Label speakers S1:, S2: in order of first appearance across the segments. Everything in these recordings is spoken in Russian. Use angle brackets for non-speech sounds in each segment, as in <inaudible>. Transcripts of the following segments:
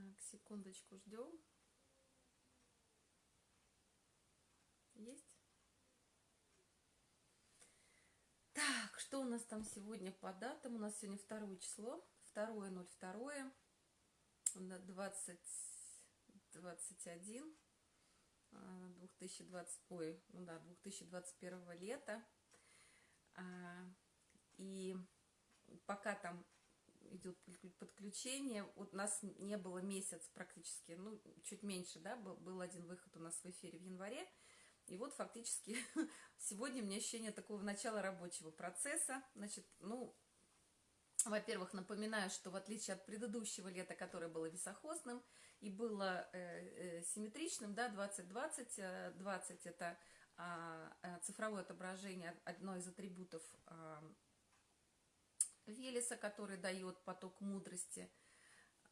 S1: Так, секундочку ждем. Есть? Так, что у нас там сегодня по датам? У нас сегодня второе число, второе, ноль второе, 20, 21, 2020, ой, ну да, 2021 лета. А, и пока там идет подключение. Вот у нас не было месяц практически, ну, чуть меньше, да, был, один выход у нас в эфире в январе. И вот фактически <laughs> сегодня у меня ощущение такого начала рабочего процесса. Значит, ну, во-первых, напоминаю, что в отличие от предыдущего лета, которое было висохозным и было э, э, симметричным, да, 2020, 20 э, это а, э, цифровое отображение, одно из атрибутов а, Велеса, который дает поток мудрости.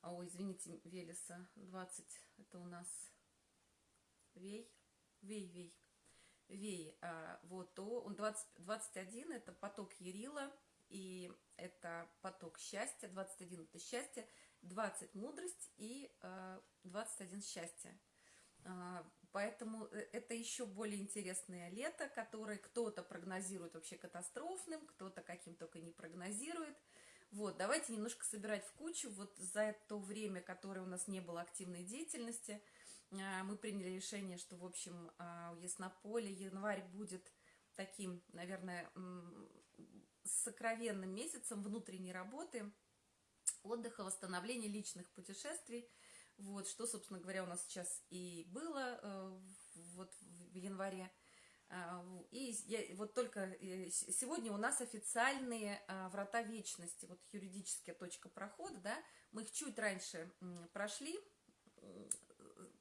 S1: Ой, извините, Велеса, 20, это у нас Вей, Вей, Вей, Вей, а, вот, то он 20, 21, это поток Ерила, и это поток счастья, 21 это счастье, 20 мудрость и а, 21 счастье. А, поэтому э, это еще более интересное лето, которое кто-то прогнозирует вообще катастрофным, кто-то каким только не прогнозирует. Вот, давайте немножко собирать в кучу. Вот за то время, которое у нас не было активной деятельности, а, мы приняли решение, что, в общем, а, у Яснополя январь будет таким, наверное, сокровенным месяцем внутренней работы, отдыха, восстановления личных путешествий – вот, что, собственно говоря, у нас сейчас и было э, вот в январе. А, и я, вот только э, сегодня у нас официальные а, врата вечности, вот юридическая точка прохода, да, мы их чуть раньше прошли,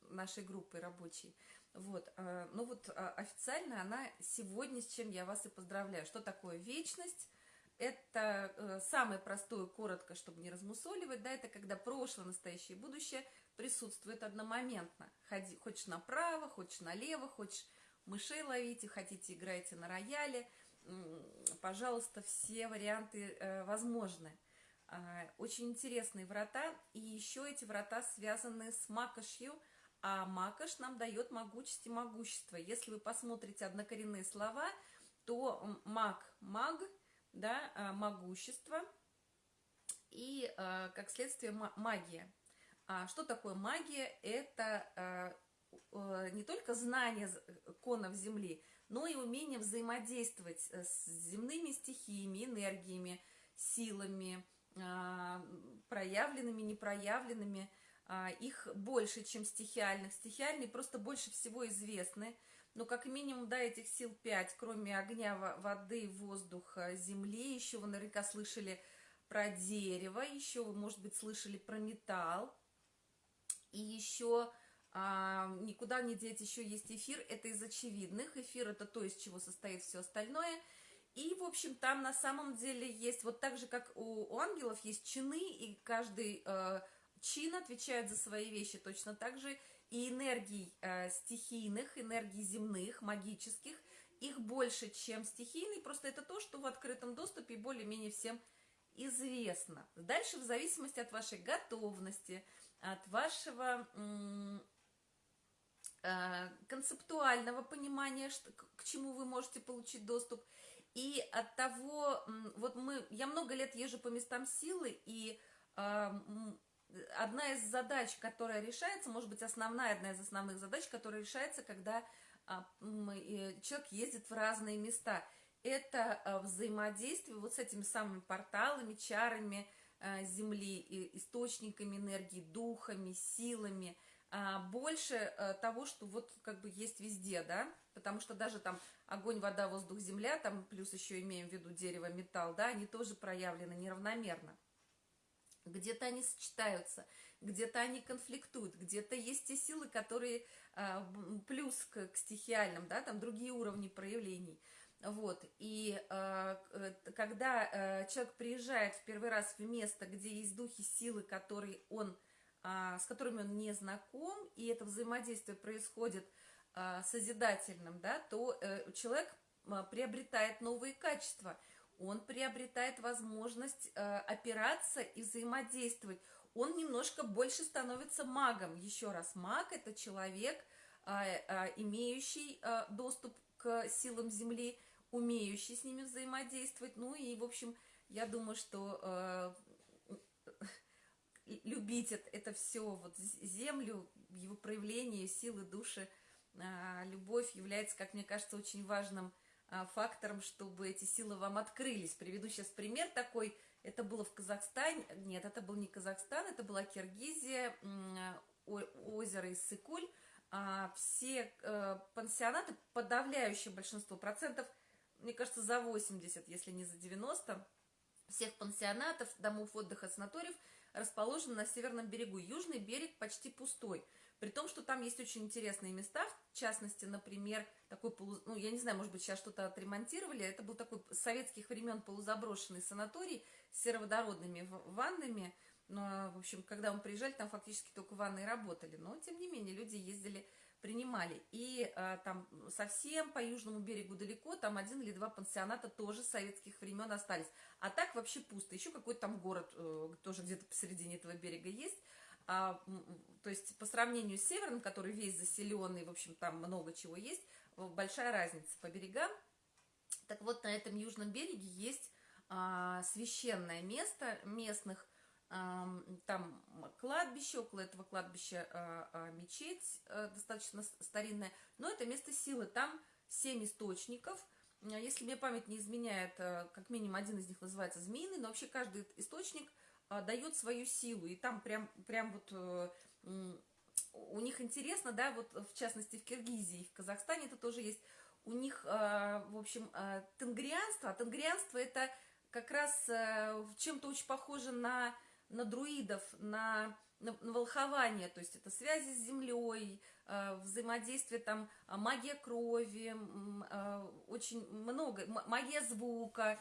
S1: нашей группой рабочей, вот, а, ну вот официально она сегодня, с чем я вас и поздравляю. Что такое вечность? Это э, самое простое, коротко, чтобы не размусоливать, да, это когда прошлое, настоящее и будущее присутствует одномоментно. Ходи, хочешь направо, хочешь налево, хочешь мышей ловите, хотите играйте на рояле. Пожалуйста, все варианты э, возможны. Э, очень интересные врата. И еще эти врата связаны с макошью, а макош нам дает могучесть и могущество. Если вы посмотрите однокоренные слова, то маг – маг, да, э, могущество и, э, как следствие, магия. А что такое магия? Это э, э, не только знание конов Земли, но и умение взаимодействовать с земными стихиями, энергиями, силами, э, проявленными, непроявленными. Э, их больше, чем стихиальных. Стихиальные просто больше всего известны. Но как минимум, да, этих сил пять, кроме огня, воды, воздуха, земли. Еще вы наверняка слышали про дерево, еще вы, может быть, слышали про металл. И еще а, никуда не деть, еще есть эфир, это из очевидных. Эфир это то, из чего состоит все остальное. И, в общем, там на самом деле есть, вот так же, как у, у ангелов есть чины, и каждый э, чин отвечает за свои вещи точно так же, и энергий э, стихийных, энергий земных, магических, их больше, чем стихийный, просто это то, что в открытом доступе более-менее всем известно. Дальше в зависимости от вашей готовности, от вашего э, концептуального понимания, что, к чему вы можете получить доступ, и от того, вот мы, я много лет езжу по местам силы, и э, одна из задач, которая решается, может быть, основная, одна из основных задач, которая решается, когда а, человек ездит в разные места, это взаимодействие вот с этими самыми порталами, чарами, Э, земли, источниками энергии, духами, силами, а, больше э, того, что вот как бы есть везде, да, потому что даже там огонь, вода, воздух, земля, там плюс еще имеем в виду дерево, металл, да, они тоже проявлены неравномерно. Где-то они сочетаются, где-то они конфликтуют, где-то есть те силы, которые а, плюс к, к стихиальным, да, там другие уровни проявлений. Вот, и э, когда э, человек приезжает в первый раз в место, где есть духи силы, которые он, э, с которыми он не знаком, и это взаимодействие происходит э, созидательным, да, то э, человек э, приобретает новые качества. он приобретает возможность э, опираться и взаимодействовать. Он немножко больше становится магом. Еще раз, маг – это человек, э, э, имеющий э, доступ к силам Земли, умеющий с ними взаимодействовать. Ну и, в общем, я думаю, что э, <laughs> любить это, это все, вот Землю, его проявление, силы души, э, любовь является, как мне кажется, очень важным а, фактором, чтобы эти силы вам открылись. Приведу сейчас пример такой. Это было в Казахстане. Нет, это был не Казахстан, это была Киргизия, озеро Иссыкуль. А, все э, пансионаты, подавляющее большинство процентов, мне кажется, за 80, если не за 90, всех пансионатов, домов отдыха, санаториев расположены на северном берегу. Южный берег почти пустой. При том, что там есть очень интересные места, в частности, например, такой, полу... ну, я не знаю, может быть, сейчас что-то отремонтировали, это был такой с советских времен полузаброшенный санаторий с сероводородными ваннами, но, в общем, когда мы приезжали, там фактически только ванны работали, но, тем не менее, люди ездили, принимали. И а, там совсем по южному берегу далеко, там один или два пансионата тоже советских времен остались. А так вообще пусто. Еще какой-то там город э, тоже где-то посередине этого берега есть. А, то есть по сравнению с северным, который весь заселенный, в общем, там много чего есть, большая разница по берегам. Так вот, на этом южном береге есть а, священное место местных, там кладбище, около этого кладбища а, а, мечеть а, достаточно старинная, но это место силы, там семь источников, если мне память не изменяет, как минимум один из них называется змеиный, но вообще каждый источник – а, дает свою силу. И там прям, прям вот э, у них интересно, да, вот в частности в Киргизии, в Казахстане это тоже есть. У них, э, в общем, э, тенгрианство, а тенгрианство это как раз чем-то очень похоже на, на друидов, на, на, на волхование, то есть это связи с землей, взаимодействие там, магия крови, очень много, магия звука,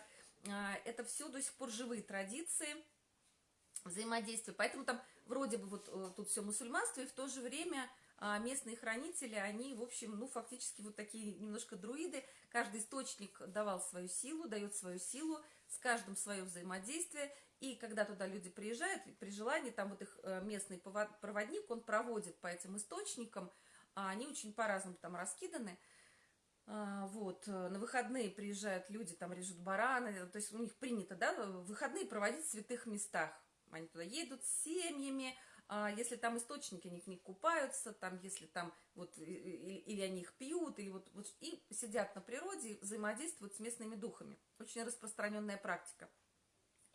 S1: это все до сих пор живые традиции – взаимодействие. Поэтому там вроде бы вот э, тут все мусульманство, и в то же время местные хранители, они, в общем, ну, фактически вот такие немножко друиды. Каждый источник давал свою силу, дает свою силу, с каждым свое взаимодействие. И когда туда люди приезжают, при желании, там вот их э, местный проводник, он проводит по этим источникам, а они очень по-разному там раскиданы. А, вот, э, на выходные приезжают люди, там режут бараны, то есть у них принято, да, выходные проводить в святых местах. Они туда едут с семьями, а если там источники, они в них купаются, там, если там вот, или они их пьют, или вот, вот, и сидят на природе, взаимодействуют с местными духами. Очень распространенная практика.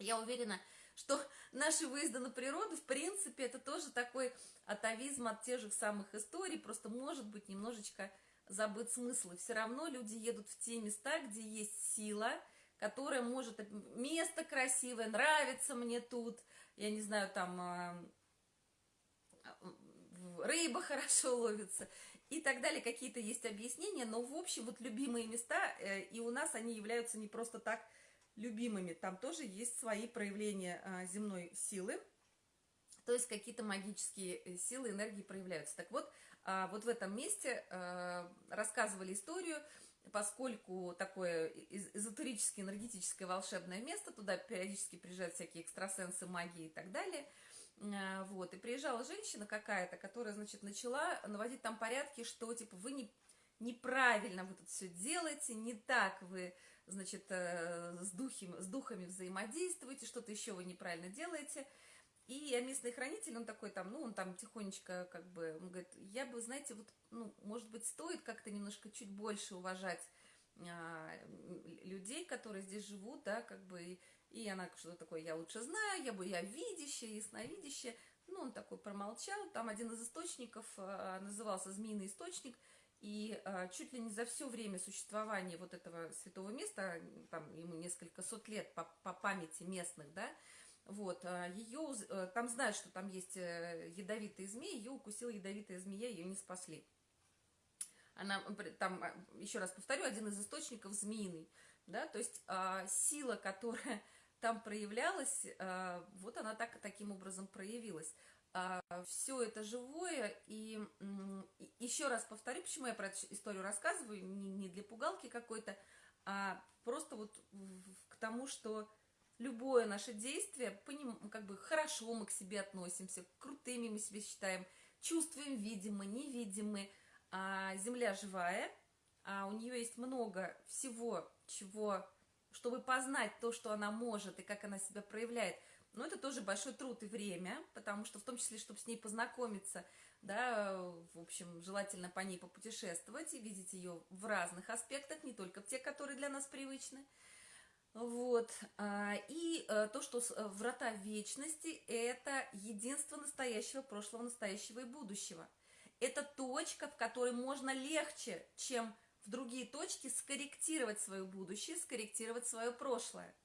S1: Я уверена, что наши выезды на природу, в принципе, это тоже такой атовизм от тех же самых историй, просто может быть немножечко забыт смысл. И все равно люди едут в те места, где есть сила, которая может... Место красивое, нравится мне тут, я не знаю, там а, рыба <laughs> хорошо ловится и так далее. Какие-то есть объяснения, но в общем вот любимые места, э, и у нас они являются не просто так любимыми. Там тоже есть свои проявления а, земной силы, то есть какие-то магические э, силы, энергии проявляются. Так вот, а, вот в этом месте рассказывали историю, поскольку такое эзотерическое, энергетическое волшебное место, туда периодически приезжают всякие экстрасенсы, магии и так далее, а, вот, и приезжала женщина какая-то, которая, значит, начала наводить там порядки, что, типа, вы не, неправильно вы тут все делаете, не так вы, значит, э, с, духами, с духами взаимодействуете, что-то еще вы неправильно делаете, и местный хранитель, он такой там, ну, он там тихонечко как бы, он говорит, я бы, знаете, вот, ну, может быть, стоит как-то немножко чуть больше уважать а, людей, которые здесь живут, да, как бы, и, и она что-то такое, я лучше знаю, я бы, я видящая, ясновидящая, ну, он такой промолчал, там один из источников а, назывался «Змеиный источник», и а, чуть ли не за все время существования вот этого святого места, там ему несколько сот лет по, по памяти местных, да, вот, а, ее, э, там знают, что там есть э, ядовитые змеи, ее укусила ядовитая змея, ее не спасли. Она, там, а, еще раз повторю, один из источников змеиный, да, то есть а, сила, которая там проявлялась, а, вот она так, таким образом проявилась. А, все это живое, и, еще раз повторю, почему я про эту историю рассказываю, не, не для пугалки какой-то, а просто вот к тому, что любое наше действие, поним, как бы хорошо мы к себе относимся, крутыми мы себя считаем, чувствуем, видимы, невидимы, а Земля живая, а у нее есть много всего, чего, чтобы познать то, что она может и как она себя проявляет. Но это тоже большой труд и время, потому что в том числе, чтобы с ней познакомиться, да, в общем, желательно по ней попутешествовать и видеть ее в разных аспектах, не только в тех, которые для нас привычны. Вот. А, и э, то, что э, врата вечности – это единство настоящего, прошлого, настоящего и будущего. Это точка, в которой можно легче, чем в другие точки, скорректировать свое будущее, скорректировать свое прошлое.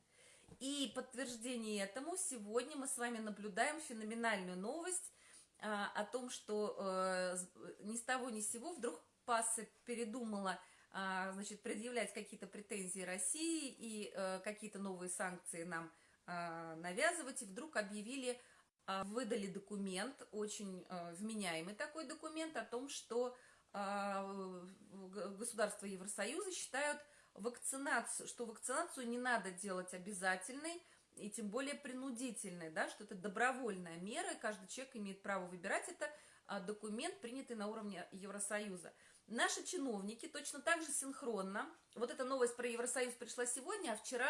S1: И подтверждение этому сегодня мы с вами наблюдаем феноменальную новость а, о том, что э, ни с того ни с сего вдруг Пасса передумала а, значит, предъявлять какие-то претензии России и э, какие-то новые санкции нам а, навязывать, и вдруг объявили, а, выдали документ, очень э, вменяемый такой документ о том, что государства Евросоюза считают вакцинацию, что вакцинацию не надо делать обязательной, и тем более принудительной, да, что это добровольная мера, и каждый человек имеет право выбирать это, документ, принятый на уровне Евросоюза. Наши чиновники точно так же синхронно, вот эта новость про Евросоюз пришла сегодня, а вчера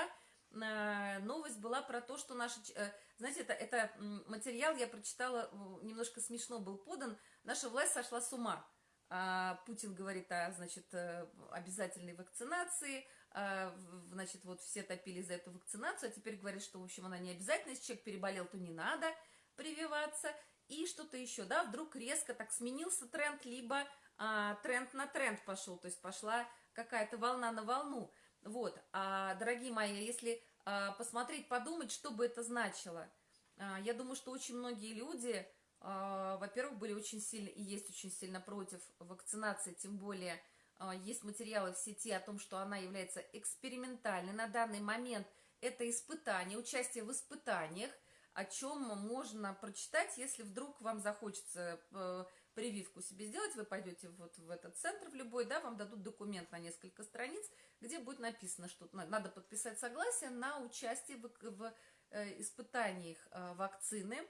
S1: э, новость была про то, что наши, э, знаете, это, это материал я прочитала, немножко смешно был подан, наша власть сошла с ума. А, Путин говорит о, значит, э, обязательной вакцинации, а, значит, вот все топили за эту вакцинацию, а теперь говорят, что, в общем, она не обязательна, если человек переболел, то не надо прививаться, и что-то еще, да, вдруг резко так сменился тренд, либо а, тренд на тренд пошел, то есть пошла какая-то волна на волну. Вот, а, дорогие мои, если а, посмотреть, подумать, что бы это значило, а, я думаю, что очень многие люди, во-первых, были очень сильно и есть очень сильно против вакцинации, тем более а, есть материалы в сети о том, что она является экспериментальной. На данный момент это испытание, участие в испытаниях, о чем можно прочитать, если вдруг вам захочется э, прививку себе сделать, вы пойдете вот в этот центр, в любой, да, вам дадут документ на несколько страниц, где будет написано, что надо подписать согласие на участие в, в э, испытаниях э, вакцины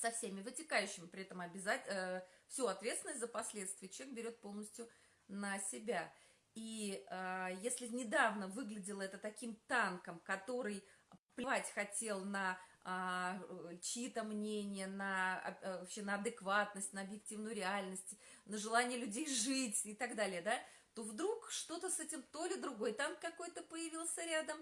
S1: со всеми вытекающими, при этом обязательно э, всю ответственность за последствия человек берет полностью на себя. И э, если недавно выглядело это таким танком, который плевать хотел на а, чьи-то мнения, на, а, вообще на адекватность, на объективную реальность, на желание людей жить и так далее, да, то вдруг что-то с этим, то ли другой танк какой-то появился рядом,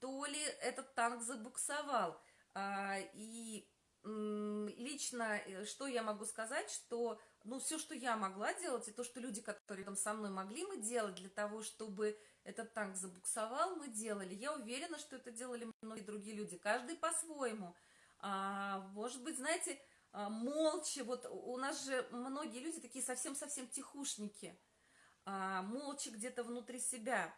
S1: то ли этот танк забуксовал. А, и лично, э, что я могу сказать, что, ну, все, что я могла делать, и то, что люди, которые там со мной могли мы делать для того, чтобы этот танк забуксовал, мы делали. Я уверена, что это делали многие другие люди, каждый по-своему. А, может быть, знаете, а, молча, вот у нас же многие люди такие совсем-совсем тихушники, а, молча где-то внутри себя.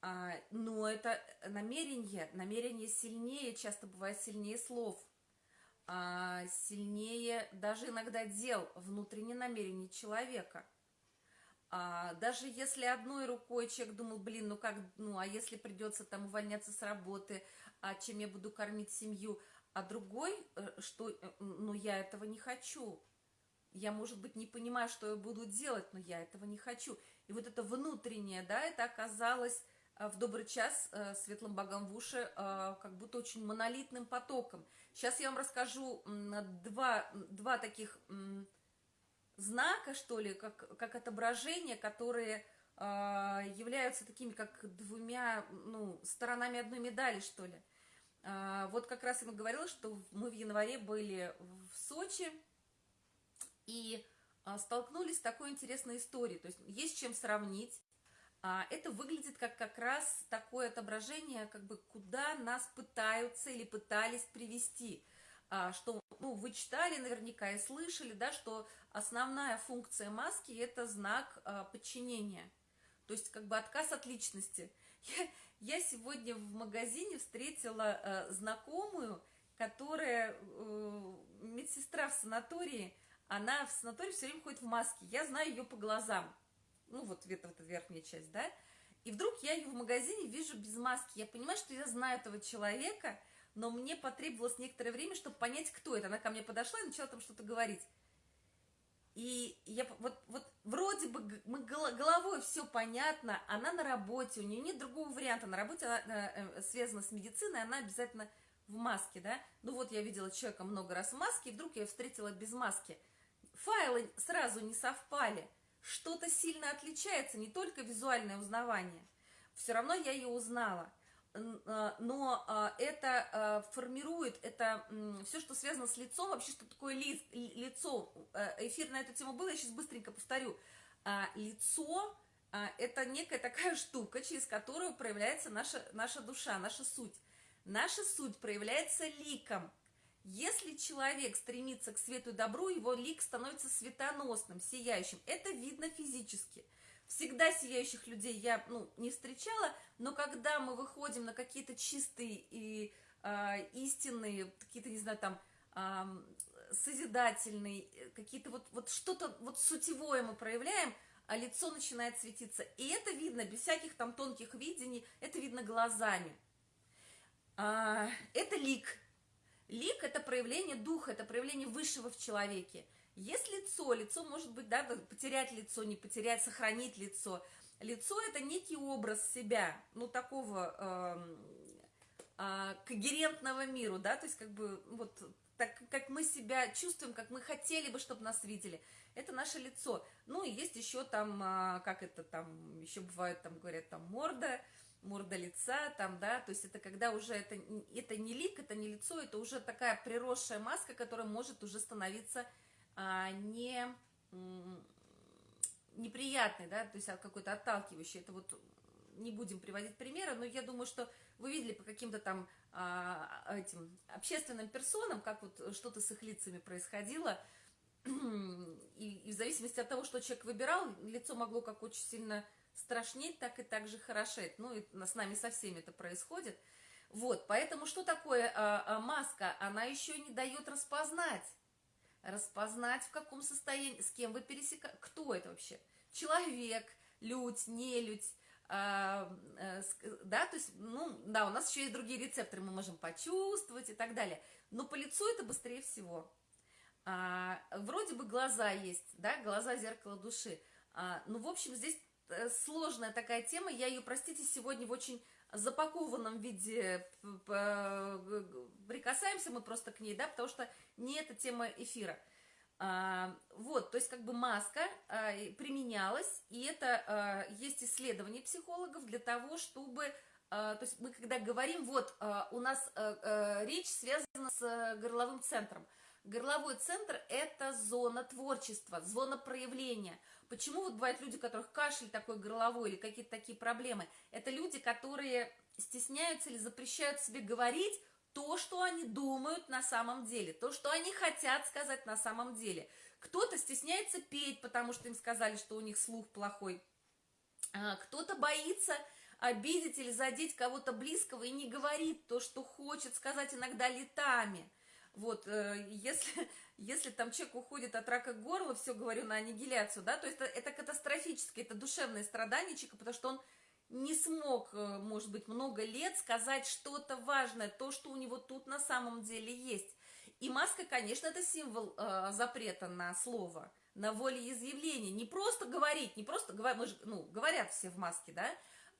S1: А, но это намерение, намерение сильнее, часто бывает сильнее слов, а, сильнее даже иногда дел, внутреннее намерение человека – а, даже если одной рукой человек думал, блин, ну как, ну а если придется там увольняться с работы, а чем я буду кормить семью, а другой, э, что, э, ну я этого не хочу, я, может быть, не понимаю, что я буду делать, но я этого не хочу. И вот это внутреннее, да, это оказалось в добрый час светлым богам в уши как будто очень монолитным потоком. Сейчас я вам расскажу два, два таких знака, что ли, как, как отображения, которые э, являются такими, как двумя, ну, сторонами одной медали, что ли. Э, вот как раз я говорила, что мы в январе были в Сочи и э, столкнулись с такой интересной историей. То есть есть чем сравнить. А, это выглядит как как раз такое отображение, как бы куда нас пытаются или пытались привести – а, что, ну, вы читали наверняка и слышали, да, что основная функция маски – это знак а, подчинения, то есть как бы отказ от личности. Я, я сегодня в магазине встретила знакомую, которая а, медсестра в санатории, она в санатории все время ходит в маске, я знаю ее по глазам, ну, вот эта, эта верхняя часть, да, И вдруг я ее в магазине вижу без маски. Я понимаю, что я знаю этого человека, но мне потребовалось некоторое время, чтобы понять, кто это. Она ко мне подошла и начала там что-то говорить. И я вот, вот вроде бы мы головой все понятно, она на работе, у нее нет другого варианта. На работе она э, связана с медициной, она обязательно в маске, да. Ну вот я видела человека много раз в маске, и вдруг я встретила без маски. Файлы сразу не совпали. Что-то сильно отличается, не только визуальное узнавание. Все равно я ее узнала. А, но а, это а, формирует, это все, что связано с лицом, вообще, что такое ли, лицо. Эфир на эту тему был, я сейчас быстренько повторю. Лицо – это некая такая <laughs> штука, через которую проявляется наша, наша душа, наша суть. Наша суть проявляется ликом. Если человек стремится к свету и добру, его лик становится светоносным, сияющим. Это видно физически – Всегда сияющих людей я ну, не встречала, но когда мы выходим на какие-то чистые и э, истинные, какие-то, не знаю, там, э, созидательные, какие-то вот, вот что-то вот сутевое мы проявляем, а лицо начинает светиться. И это видно без всяких там тонких видений, это видно глазами. А, это лик. Лик – это проявление духа, это проявление высшего в человеке. Есть лицо, лицо может быть, да, потерять лицо, не потерять, сохранить лицо. Лицо – это некий образ себя, ну, такого э, э, когерентного миру, да, то есть как бы вот так, как мы себя чувствуем, как мы хотели бы, чтобы нас видели. Это наше лицо. Ну, и есть еще там, э, как это там, еще бывает, там говорят, там морда, морда лица, там, да, то есть это когда уже это, это не лик, это не лицо, это уже такая приросшая маска, которая может уже становиться а, не неприятный, да, то есть какой-то отталкивающий. Это вот не будем приводить примеры, но я думаю, что вы видели по каким-то там а, этим общественным персонам, как вот что-то с их лицами происходило, и, и в зависимости от того, что человек выбирал, лицо могло как очень сильно страшнеть, так и так же хорошеть. Ну, и с нами со всеми это происходит. Вот, поэтому что такое а, а, маска? Она еще не дает распознать распознать, в каком состоянии, с кем вы пересекаете, кто это вообще, человек, людь, нелюдь, а, а, да, то есть, ну, да, у нас еще есть другие рецепторы, мы можем почувствовать и так далее, но по лицу это быстрее всего. А, вроде бы глаза есть, да, глаза зеркало души, а, ну, в общем, здесь сложная такая тема, я ее, простите, сегодня в очень запакованном виде прикасаемся мы просто к ней, да, потому что не эта тема эфира. А, вот, то есть как бы маска а, применялась, и это а, есть исследование психологов для того, чтобы, то есть мы когда говорим, вот у нас а, а, речь связана с горловым центром. Горловой центр – это зона творчества, зона проявления – Почему вот бывают люди, у которых кашель такой горловой или какие-то такие проблемы? Это люди, которые стесняются или запрещают себе говорить то, что они думают на самом деле, то, что они хотят сказать на самом деле. Кто-то стесняется петь, потому что им сказали, что у них слух плохой. А, кто-то боится обидеть или задеть кого-то близкого и не говорит то, что хочет сказать иногда летами. Вот, э, если, если там человек уходит от рака горла, все говорю на аннигиляцию, да, то есть это, это катастрофически, это душевное страдание человека, потому что он не смог, э, может быть, много лет сказать что-то важное, то, что у него тут на самом деле есть. И маска, конечно, это символ э, запрета на слово, на волеизъявление. Не просто говорить, не просто говорить, мы же, ну, говорят все в маске, да,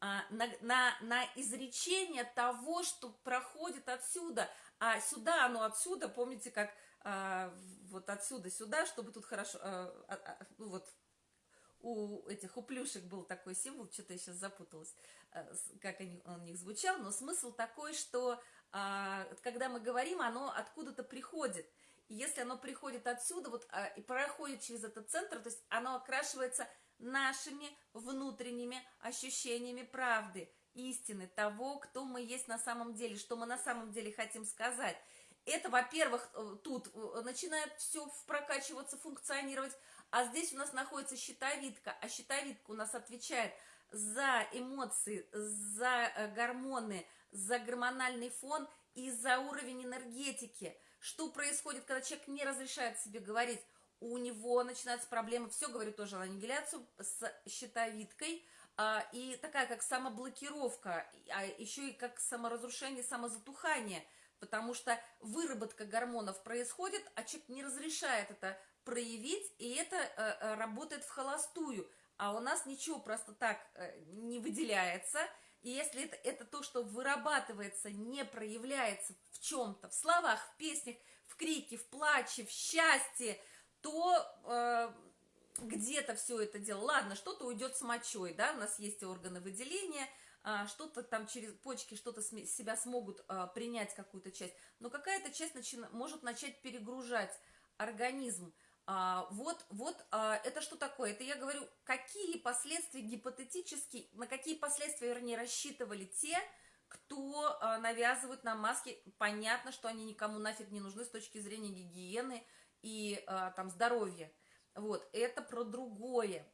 S1: а на, на, на изречение того, что проходит отсюда. А сюда, оно отсюда, помните, как вот отсюда сюда, чтобы тут хорошо, а, а, а, ну вот у этих, у плюшек был такой символ, что-то я сейчас запуталась, а, как они, он у них звучал, но смысл такой, что а, когда мы говорим, оно откуда-то приходит. И если оно приходит отсюда, вот, а, и проходит через этот центр, то есть оно окрашивается нашими внутренними ощущениями правды, истины, того, кто мы есть на самом деле, что мы на самом деле хотим сказать. Это, во-первых, э, тут э, начинает все прокачиваться, функционировать, а здесь у нас находится щитовидка, а щитовидка у нас отвечает за эмоции, за э, гормоны, за гормональный фон и за уровень энергетики. Что происходит, когда человек не разрешает себе говорить? У него начинаются проблемы, все говорю тоже на аннигиляцию, с щитовидкой, а, и такая как самоблокировка, а еще и как саморазрушение, самозатухание, потому что выработка гормонов происходит, а человек не разрешает это проявить, и это э, э, работает в холостую, а у нас ничего просто так э, не выделяется, и если это, это то, что вырабатывается, не проявляется в чем-то, в словах, в песнях, в крике, в плаче, в счастье, то э, где-то все это дело, ладно, что-то уйдет с мочой, да, у нас есть органы выделения, что-то там через почки что-то себя смогут а, принять какую-то часть, но какая-то часть начи может начать перегружать организм. А, вот, вот, а, это что такое? Это я говорю, какие последствия гипотетически, на какие последствия, вернее, рассчитывали те, кто а, навязывает нам маски. Понятно, что они никому нафиг не нужны с точки зрения гигиены и а, там здоровья. Вот, это про другое.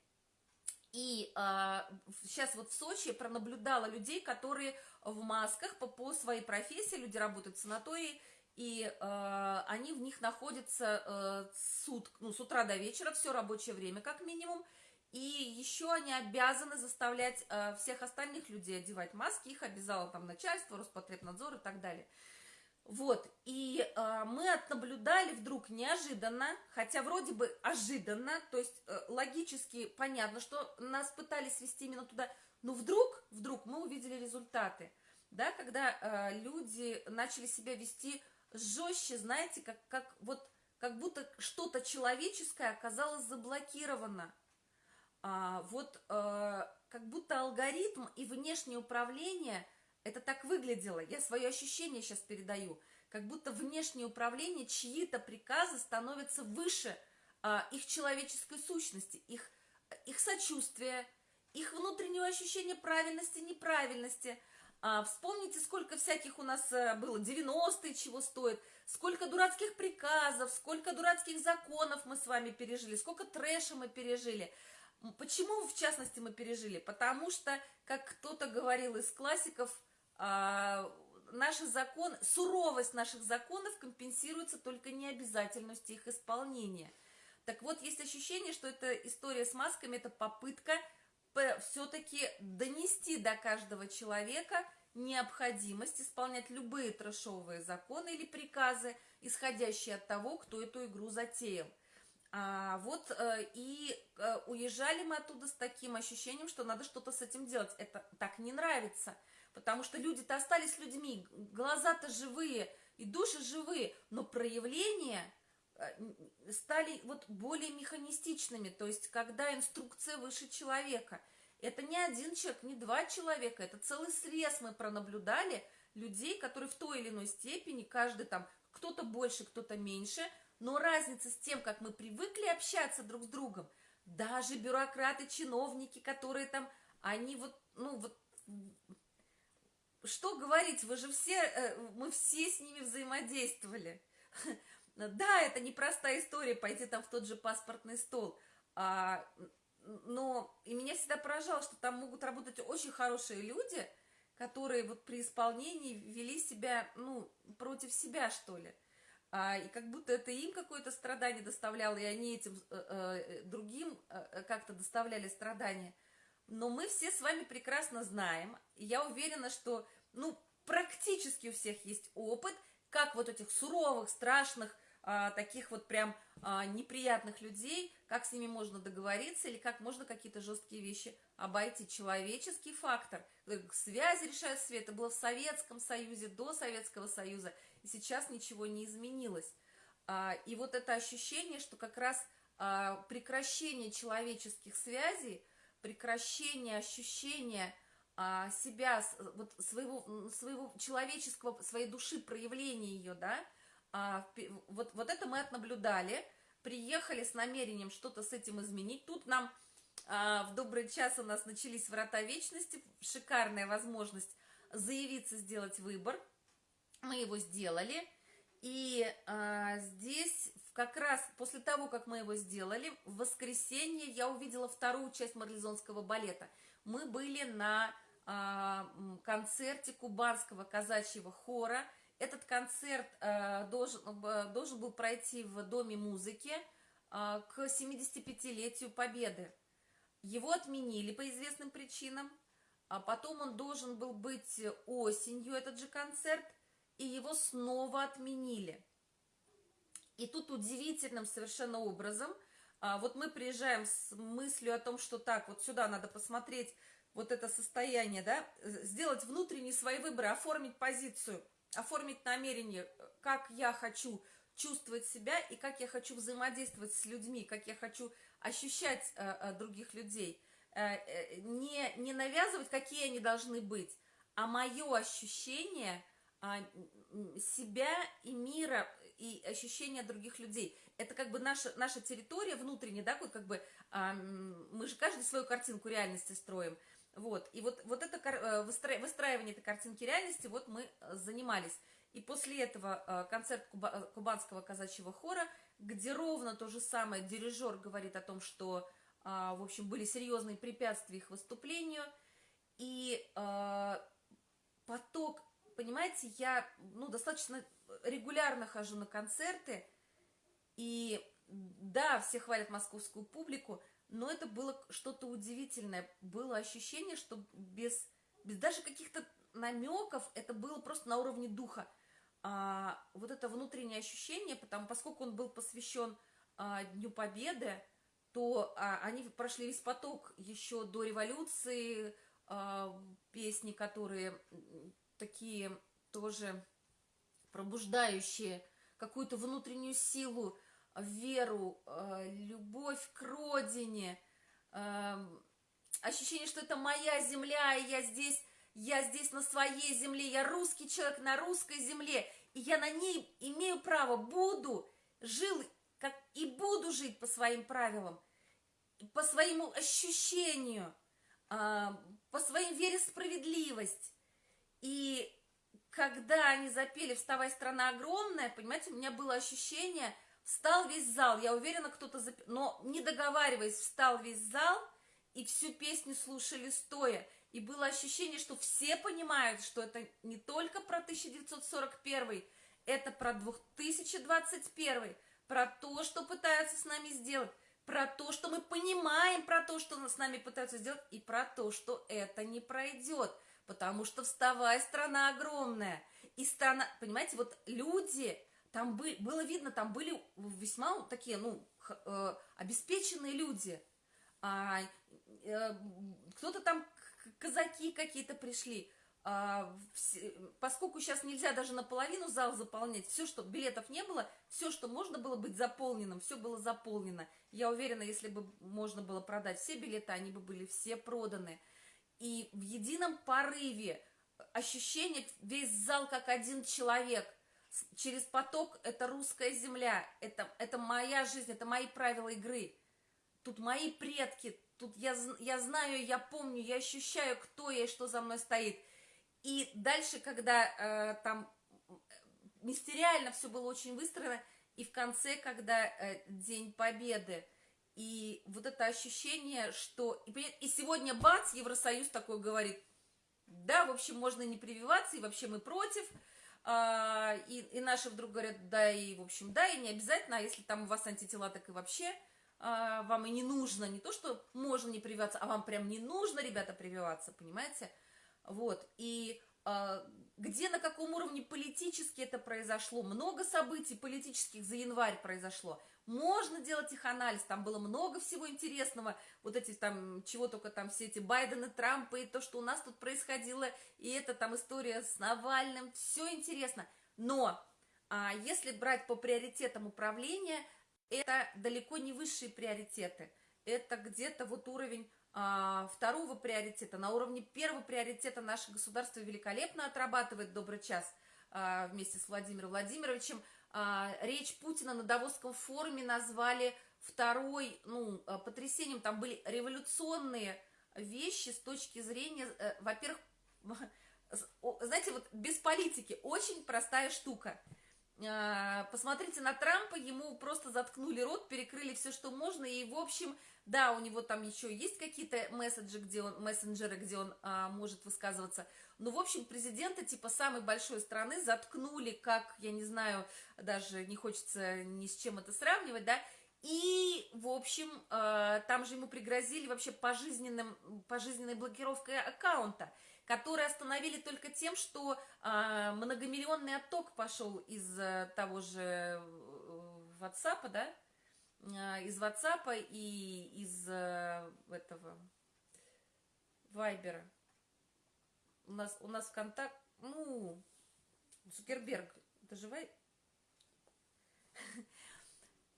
S1: И а, сейчас вот в Сочи пронаблюдала людей, которые в масках по, по своей профессии, люди работают в санатории, и э, они в них находятся э, сут, ну, с утра до вечера, все рабочее время как минимум, и еще они обязаны заставлять э, всех остальных людей одевать маски, их обязало там начальство, Роспотребнадзор и так далее. Вот, и э, мы отнаблюдали вдруг неожиданно, хотя вроде бы ожиданно, то есть э, логически понятно, что нас пытались вести именно туда, но вдруг, вдруг мы увидели результаты, да, когда э, люди начали себя вести жестче, знаете, как, как, вот, как будто что-то человеческое оказалось заблокировано. А, вот э, как будто алгоритм и внешнее управление, это так выглядело, я свое ощущение сейчас передаю, как будто внешнее управление, чьи-то приказы становятся выше а, их человеческой сущности, их, их сочувствия, их внутреннего ощущения правильности, неправильности – а, вспомните, сколько всяких у нас э, было, 90-е чего стоит, сколько дурацких приказов, сколько дурацких законов мы с вами пережили, сколько трэша мы пережили. Почему, в частности, мы пережили? Потому что, как кто-то говорил из классиков, наши законы, суровость наших законов компенсируется только необязательностью их исполнения. Так вот, есть ощущение, что эта история с масками – это попытка все-таки донести до каждого человека необходимость исполнять любые трэшовые законы или приказы, исходящие от того, кто эту игру затеял. А, вот э, и э, уезжали мы оттуда с таким ощущением, что надо что-то с этим делать. Это так не нравится, потому что люди-то остались людьми, глаза-то живые и души живые, но проявления Э, стали вот более механистичными, то есть когда инструкция выше человека. Это не один человек, не два человека, это целый срез мы пронаблюдали людей, которые в той или иной степени, каждый там, кто-то больше, кто-то меньше, но разница с тем, как мы привыкли общаться друг с другом, даже бюрократы, чиновники, которые там, они вот, ну вот, что говорить, вы же все, э, мы все с ними взаимодействовали. <laughs> Да, это непростая история пойти там в тот же паспортный стол, а, но и меня всегда поражало, что там могут работать очень хорошие люди, которые вот при исполнении вели себя, ну, против себя, что ли. А, и как будто это им какое-то страдание доставляло, и они этим э, э, другим э, как-то доставляли страдания. Но мы все с вами прекрасно знаем, я уверена, что, ну, практически у всех есть опыт, как вот этих суровых, страшных, а, таких вот прям а, неприятных людей, как с ними можно договориться или как можно какие-то жесткие вещи обойти. Человеческий фактор, связи решают свет, это было в Советском Союзе, до Советского Союза, и сейчас ничего не изменилось. А, и вот это ощущение, что как раз а, прекращение человеческих связей, прекращение ощущения а, себя, вот своего, своего человеческого, своей души, проявления ее, да, а, вот, вот это мы отнаблюдали, приехали с намерением что-то с этим изменить. Тут нам а, в добрый час у нас начались врата вечности, шикарная возможность заявиться, сделать выбор. Мы его сделали. И а, здесь как раз после того, как мы его сделали, в воскресенье я увидела вторую часть марлезонского балета. Мы были на а, концерте кубанского казачьего хора – этот концерт э, должен, э, должен был пройти в Доме музыки э, к 75-летию Победы. его отменили по известным причинам, а потом он должен был быть осенью, этот же концерт, и его снова отменили. И тут удивительным совершенно образом, а, вот мы приезжаем с мыслью о том, что так, вот сюда надо посмотреть вот это состояние, да, сделать внутренние свои выборы, оформить позицию, оформить намерение, как я хочу чувствовать себя и как я хочу взаимодействовать с людьми, как я хочу ощущать э, э, других людей. Э, не, не навязывать, какие они должны быть, а мое ощущение э, себя и мира, и ощущение других людей. Это как бы наша, наша территория внутренняя, да, как бы э, мы же каждый свою картинку реальности строим. Вот, и вот, вот это э, выстраивание этой картинки реальности, вот мы э, занимались. И после этого э, концерт кубанского казачьего хора, где ровно то же самое дирижер говорит о том, что, в общем, были серьезные препятствия их выступлению. И поток, понимаете, я ну, достаточно регулярно хожу на концерты, и да, все хвалят московскую публику, но это было что-то удивительное. Было ощущение, что без, без даже каких-то намеков это было просто на уровне духа. А, вот это внутреннее ощущение, потому, поскольку он был посвящен а, Дню Победы, то а, они прошли весь поток еще до революции, а, песни, которые такие тоже пробуждающие какую-то внутреннюю силу, веру, э, любовь к родине, эм, ощущение, что это моя земля, и я здесь, я здесь на своей земле, я русский человек на русской земле, и я на ней имею право, буду, жил как и буду жить по своим правилам, по своему ощущению, э, по своей вере в справедливость. И когда они запели «Вставай, страна огромная», понимаете, у меня было ощущение – Встал весь зал, я уверена, кто-то, зап... но не договариваясь, встал весь зал, и всю песню слушали стоя. И было ощущение, что все понимают, что это не только про 1941, это про 2021, про то, что пытаются с нами сделать, про то, что мы понимаем про то, что с нами пытаются сделать, и про то, что это не пройдет. Потому что вставая, страна огромная. И страна, понимаете, вот люди, там бы, было видно, там были весьма такие, ну, э, обеспеченные люди. А, э, кто-то там, казаки какие-то пришли. А, все, поскольку сейчас нельзя даже наполовину зал заполнять, все, что билетов не было, все, что можно было быть заполненным, все было заполнено. Я уверена, если бы можно было продать все билеты, они бы были все проданы. И в едином порыве ощущение, весь зал как один человек – через поток это русская земля, это, это моя жизнь, это мои правила игры. Тут мои предки, тут я, я знаю, я помню, я ощущаю, кто я и что за мной стоит. И дальше, когда э, там мистериально все было очень выстроено, и в конце, когда э, День Победы, и вот это ощущение, что... И, сегодня бац, Евросоюз такой говорит, да, в общем, можно не прививаться, и вообще мы против, а, и, и наши вдруг говорят, да, и, в общем, да, и не обязательно, а если там у вас антитела, так и вообще а, вам и не нужно, не то, что можно не прививаться, а вам прям не нужно, ребята, прививаться, понимаете? Вот, и а, где, на каком уровне политически это произошло, много событий политических за январь произошло, можно делать их анализ, там было много всего интересного, вот эти там, чего только там все эти Байдены, Трампы, и то, что у нас тут происходило, и это там история с Навальным, все интересно, но а, если брать по приоритетам управления, это далеко не высшие приоритеты, это где-то вот уровень а, второго приоритета, на уровне первого приоритета наше государство великолепно отрабатывает добрый час а, вместе с Владимиром Владимировичем, речь Путина на Давосском форуме назвали второй, ну, а, потрясением. Там были революционные вещи с точки зрения, э, во-первых, <laughs> знаете, вот без политики, очень простая штука. А, посмотрите на Трампа, ему просто заткнули рот, перекрыли все, что можно, и, в общем, да, у него там еще есть какие-то месседжи, где он, мессенджеры, где он а, может высказываться, ну, в общем, президента типа самой большой страны заткнули, как, я не знаю, даже не хочется ни с чем это сравнивать, да, И, в общем, э, там же ему пригрозили вообще пожизненным, пожизненной блокировкой аккаунта, которые остановили только тем, что э, многомиллионный отток пошел из э, того же WhatsApp, да, из WhatsApp и из этого Вайбера. У нас, у нас контакт, ну, Цукерберг, это же Вай...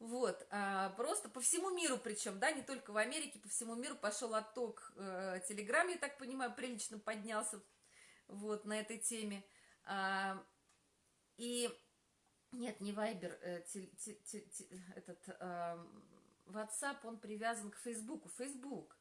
S1: Вот, а, просто по всему миру причем, да, не только в Америке, по всему миру пошел отток э, Телеграм, я так понимаю, прилично поднялся вот на этой теме. А, и нет, не Вайбер, э, этот э, WhatsApp, он привязан к Фейсбуку. Фейсбук.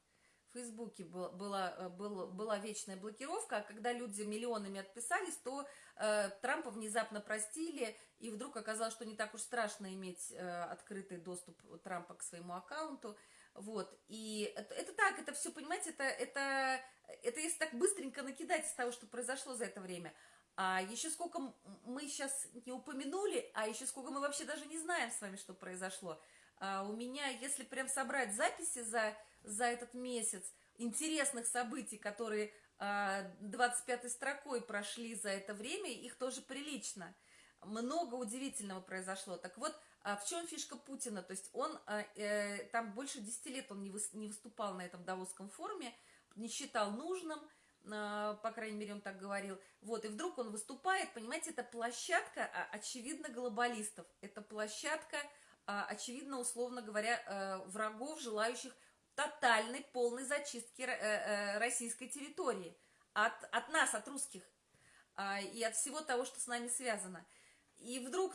S1: Фейсбуке был, была, э, был, была вечная блокировка, а когда люди миллионами отписались, то э, Трампа внезапно простили, и вдруг оказалось, что не так уж страшно иметь э, открытый доступ Трампа к своему аккаунту. Вот, и это, это так, это все, понимаете, это, это, это если так быстренько накидать из того, что произошло за это время. А еще сколько мы сейчас не упомянули, а еще сколько мы вообще даже не знаем с вами, что произошло. А у меня, если прям собрать записи за за этот месяц интересных событий, которые 25 а, строкой прошли за это время, их тоже прилично. Много удивительного произошло. Так вот, а в чем фишка Путина? То есть он, а, э, там больше 10 лет он не выступал на этом Давосском форуме, не считал нужным, по крайней мере, он так говорил. Вот, и вдруг он выступает, понимаете, это площадка, очевидно, глобалистов. Это площадка, очевидно, условно говоря, э, врагов, желающих тотальной, полной зачистки э, э, российской территории. От, от нас, от русских. А, и от всего того, что с нами связано. И вдруг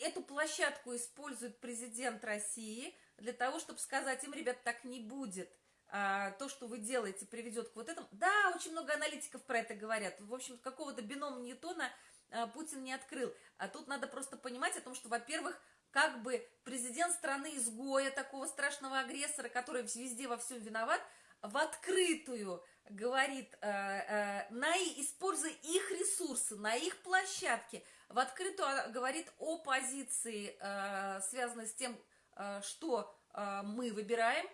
S1: эту площадку использует президент России для того, чтобы сказать им, ребят, так не будет. А, то, что вы делаете, приведет к вот этому. Да, очень много аналитиков про это говорят. В общем, какого-то бинома Ньютона а, Путин не открыл. А тут надо просто понимать о том, что, во-первых, как бы президент страны-изгоя, такого страшного агрессора, который везде во всем виноват, в открытую говорит, э, э, на, используя их ресурсы, на их площадке, в открытую а, говорит о позиции, э, связанной с тем, что мы выбираем,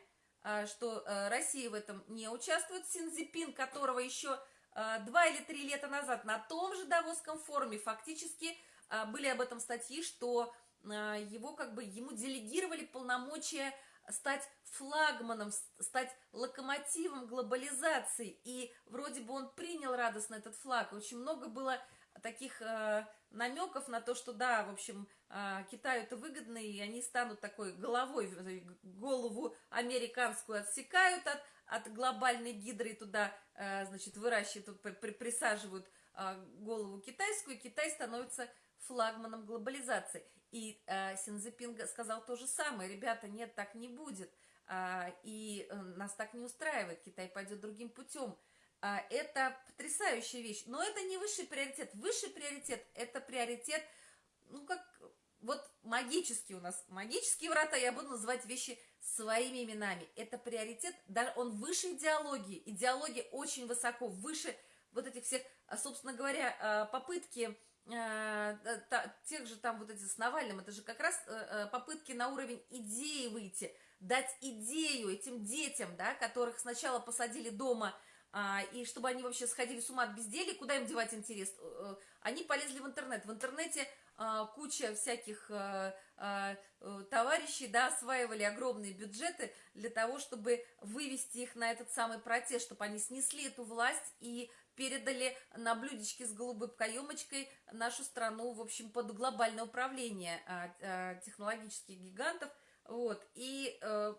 S1: что Россия в этом не участвует. Синзипин, которого еще два или три лета назад на том же Давосском форуме фактически были об этом статьи, что его как бы, ему делегировали полномочия стать флагманом, стать локомотивом глобализации. И вроде бы он принял радостно этот флаг. Очень много было таких э, намеков на то, что да, в общем, э, Китаю это выгодно, и они станут такой головой, голову американскую отсекают от, от глобальной гидры и туда, э, значит, выращивают, при, присаживают э, голову китайскую, и Китай становится флагманом глобализации. И э, Синзепин сказал то же самое. Ребята, нет, так не будет. А, и э, нас так не устраивает. Китай пойдет другим путем. А, это потрясающая вещь. Но это не высший приоритет. Высший приоритет – это приоритет, ну, как вот магический у нас, магические врата, я буду называть вещи своими именами. Это приоритет, да, он выше идеологии. Идеология очень высоко, выше вот этих всех, а, собственно говоря, попытки Э, тех же там вот эти с Навальным, это же как раз э, э, попытки на уровень идеи выйти, дать идею этим детям, да, которых сначала посадили дома, а, и чтобы они вообще сходили с ума от безделия, куда им девать интерес? Они полезли в интернет. В интернете а, куча всяких товарищей, да, осваивали огромные бюджеты для того, чтобы вывести их на этот самый протест, чтобы они снесли эту власть и передали на блюдечке с голубой каемочкой нашу страну, в общем, под глобальное управление а, а, технологических гигантов. Вот. И э,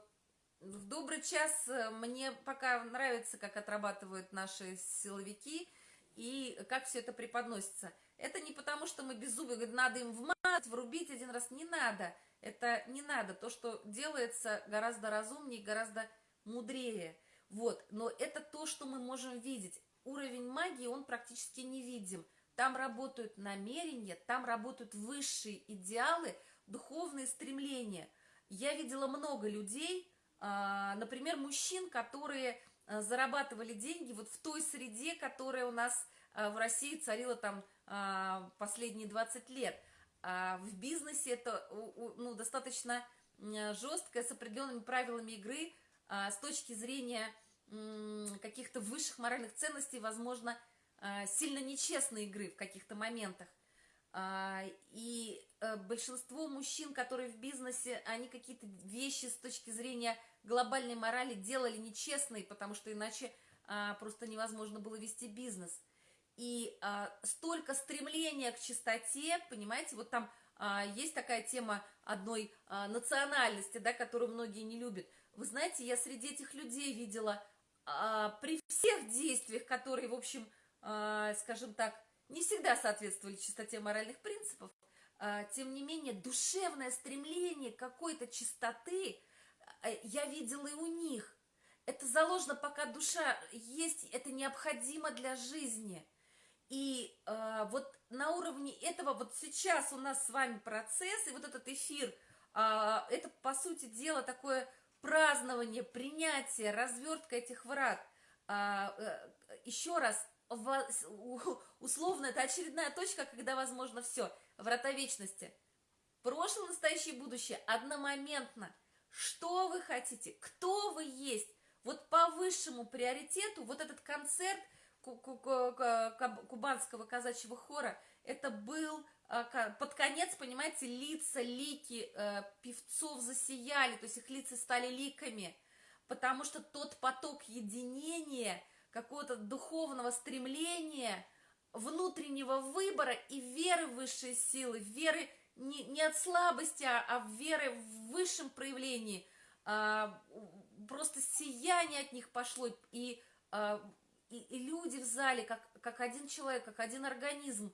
S1: в добрый час э, мне пока нравится, как отрабатывают наши силовики и как все это преподносится. Это не потому, что мы беззубые, говорят, надо им в мат врубить один раз. Не надо. Это не надо. То, что делается гораздо разумнее, гораздо мудрее. Вот. Но это то, что мы можем видеть уровень магии, он практически невидим. Там работают намерения, там работают высшие идеалы, духовные стремления. Я видела много людей, а, например, мужчин, которые а, зарабатывали деньги вот в той среде, которая у нас а, в России царила там последние 20 лет. В бизнесе это ну, достаточно жесткое, с определенными правилами игры, с точки зрения каких-то высших моральных ценностей, возможно, а, сильно нечестной игры в каких-то моментах. А, и э, большинство мужчин, которые в бизнесе, они какие-то вещи с точки зрения глобальной морали делали нечестные, потому что иначе просто невозможно было вести бизнес. И столько стремления к чистоте, понимаете, вот там есть такая тема одной национальности, да, которую многие не любят. Вы знаете, я среди этих людей видела а, при всех действиях, которые, в общем, а, скажем так, не всегда соответствовали чистоте моральных принципов, а, тем не менее, душевное стремление какой-то чистоты а, я видела и у них. Это заложено, пока душа есть, это необходимо для жизни. И э, вот на уровне этого, вот сейчас у нас с вами процесс, и вот этот эфир, э, это, по сути дела, такое празднование, принятие, развертка этих врат. А, э, еще раз, условно, это очередная точка, когда возможно все. Врата вечности. Прошлое, настоящее будущее одномоментно. Что вы хотите? Кто вы есть? Вот по высшему приоритету вот этот концерт кубанского казачьего хора, это был под конец, понимаете, лица, лики э, певцов засияли, то есть их лица стали ликами, потому что тот поток единения, какого-то духовного стремления, внутреннего выбора и веры в высшие силы, веры не, не от слабости, а, а веры в высшем проявлении, а, просто сияние от них пошло, и, а, и, и люди в зале, как, как один человек, как один организм,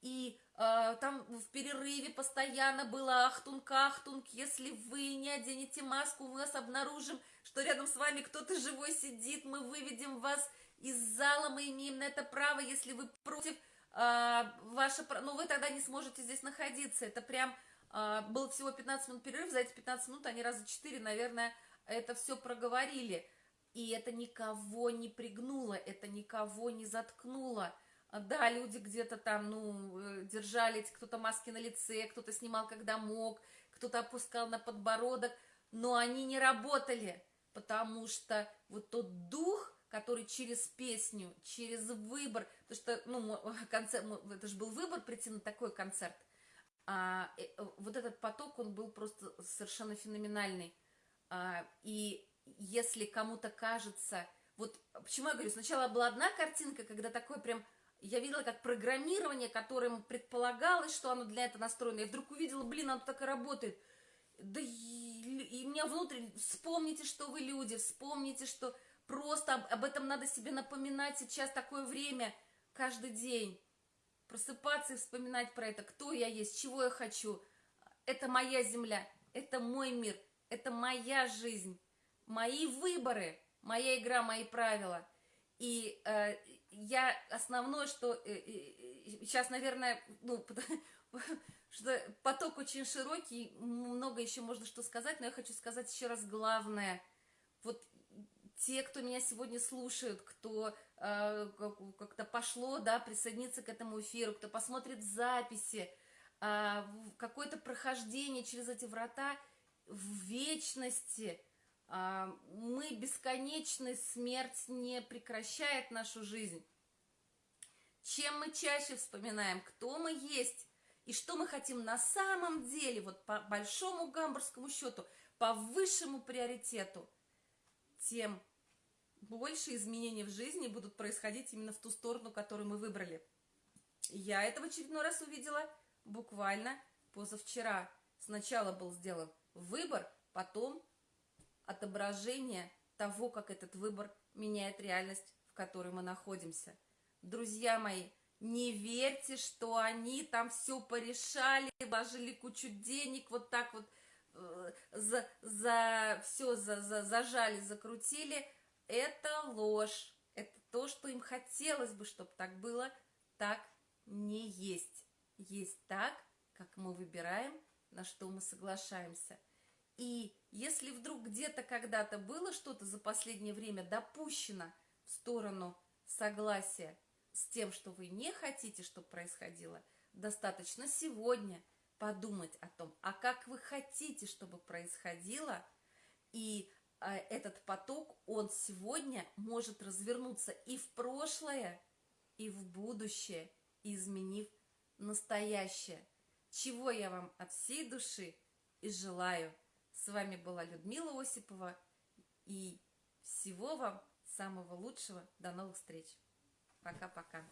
S1: и э, там в перерыве постоянно было ахтунг, ахтунг, если вы не оденете маску, мы вас обнаружим, что рядом с вами кто-то живой сидит, мы выведем вас из зала, мы имеем на это право, если вы против, э, ваше, ну вы тогда не сможете здесь находиться, это прям, э, было всего 15 минут перерыв, за эти 15 минут они раза 4, наверное, это все проговорили, и это никого не пригнуло, это никого не заткнуло, да, люди где-то там, ну, э, держали, кто-то маски на лице, кто-то снимал, когда мог, кто-то опускал на подбородок, но они не работали, потому что вот тот дух, который через песню, через выбор, потому что, ну, <laughs> концерт, это же был выбор прийти на такой концерт, а, э, вот этот поток, он был просто совершенно феноменальный. А, и если кому-то кажется, вот почему я говорю, сначала была одна картинка, когда такой прям я видела как программирование, которым предполагалось, что оно для этого настроено. Я вдруг увидела, блин, оно так и работает. Да и, и меня внутри, вспомните, что вы люди, вспомните, что просто об, об этом надо себе напоминать сейчас такое время, каждый день. Просыпаться и вспоминать про это, кто я есть, чего я хочу. Это моя земля, это мой мир, это моя жизнь, мои выборы, моя игра, мои правила. И э, я основное, что э, э, сейчас, наверное, ну, <laughs> что поток очень широкий, много еще можно что сказать, но я хочу сказать еще раз главное. Вот те, кто меня сегодня слушают, кто э, как-то пошло, да, присоединиться к этому эфиру, кто посмотрит записи, э, какое-то прохождение через эти врата в вечности – мы бесконечны, смерть не прекращает нашу жизнь. Чем мы чаще вспоминаем, кто мы есть и что мы хотим на самом деле, вот по большому гамбургскому счету, по высшему приоритету, тем больше изменений в жизни будут происходить именно в ту сторону, которую мы выбрали. Я это в очередной раз увидела буквально позавчера. Сначала был сделан выбор, потом отображение того, как этот выбор меняет реальность, в которой мы находимся. Друзья мои, не верьте, что они там все порешали, вложили кучу денег, вот так вот э, за, за все за, за, зажали, закрутили. Это ложь. Это то, что им хотелось бы, чтобы так было, так не есть. Есть так, как мы выбираем, на что мы соглашаемся – и если вдруг где-то когда-то было что-то за последнее время допущено в сторону согласия с тем, что вы не хотите, чтобы происходило, достаточно сегодня подумать о том, а как вы хотите, чтобы происходило, и э, этот поток, он сегодня может развернуться и в прошлое, и в будущее, изменив настоящее. Чего я вам от всей души и желаю. С вами была Людмила Осипова, и всего вам самого лучшего. До новых встреч. Пока-пока.